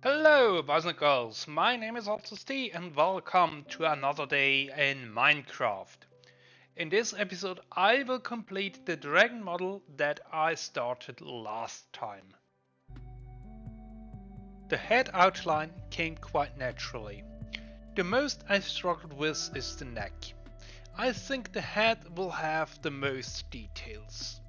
Hello, boys and girls. My name is AltusD and welcome to another day in Minecraft. In this episode, I will complete the dragon model that I started last time. The head outline came quite naturally. The most I struggled with is the neck. I think the head will have the most details.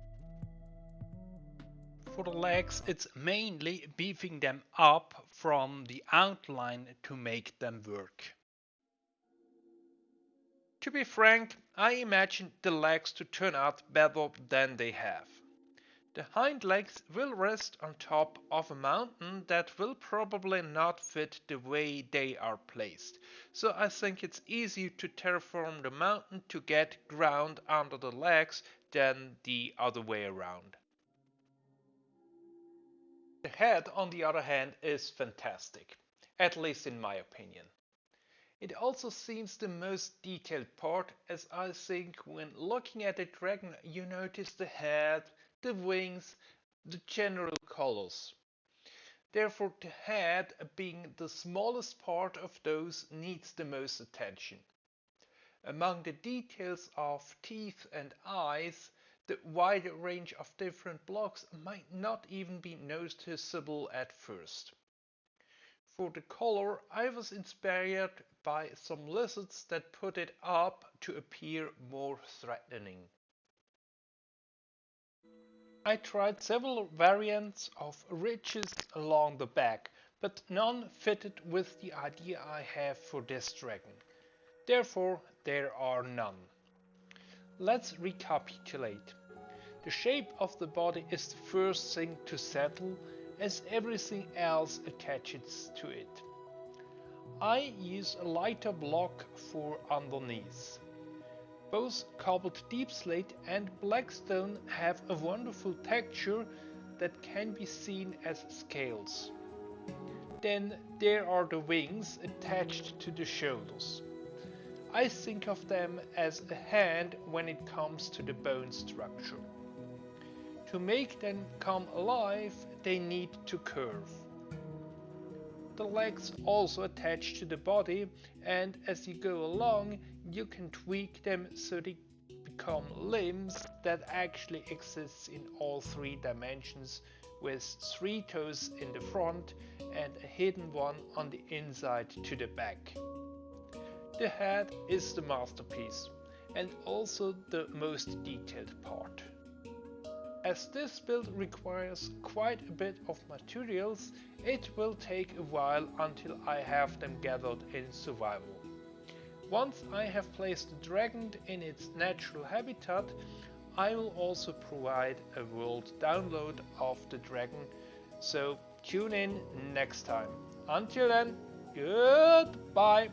For the legs, it's mainly beefing them up from the outline to make them work. To be frank, I imagined the legs to turn out better than they have. The hind legs will rest on top of a mountain that will probably not fit the way they are placed, so I think it's easier to terraform the mountain to get ground under the legs than the other way around. The head, on the other hand, is fantastic, at least in my opinion. It also seems the most detailed part, as I think when looking at a dragon you notice the head, the wings, the general colors. Therefore the head, being the smallest part of those, needs the most attention. Among the details of teeth and eyes, the wide range of different blocks might not even be noticeable at first. For the color, I was inspired by some lizards that put it up to appear more threatening. I tried several variants of ridges along the back, but none fitted with the idea I have for this dragon. Therefore, there are none. Let's recapitulate. The shape of the body is the first thing to settle as everything else attaches to it. I use a lighter block for underneath. Both cobbled deepslate and blackstone have a wonderful texture that can be seen as scales. Then there are the wings attached to the shoulders. I think of them as a hand when it comes to the bone structure. To make them come alive, they need to curve. The legs also attach to the body and as you go along you can tweak them so they become limbs that actually exist in all three dimensions with three toes in the front and a hidden one on the inside to the back. The head is the masterpiece and also the most detailed part. As this build requires quite a bit of materials, it will take a while until I have them gathered in survival. Once I have placed the dragon in its natural habitat, I will also provide a world download of the dragon, so tune in next time. Until then, goodbye!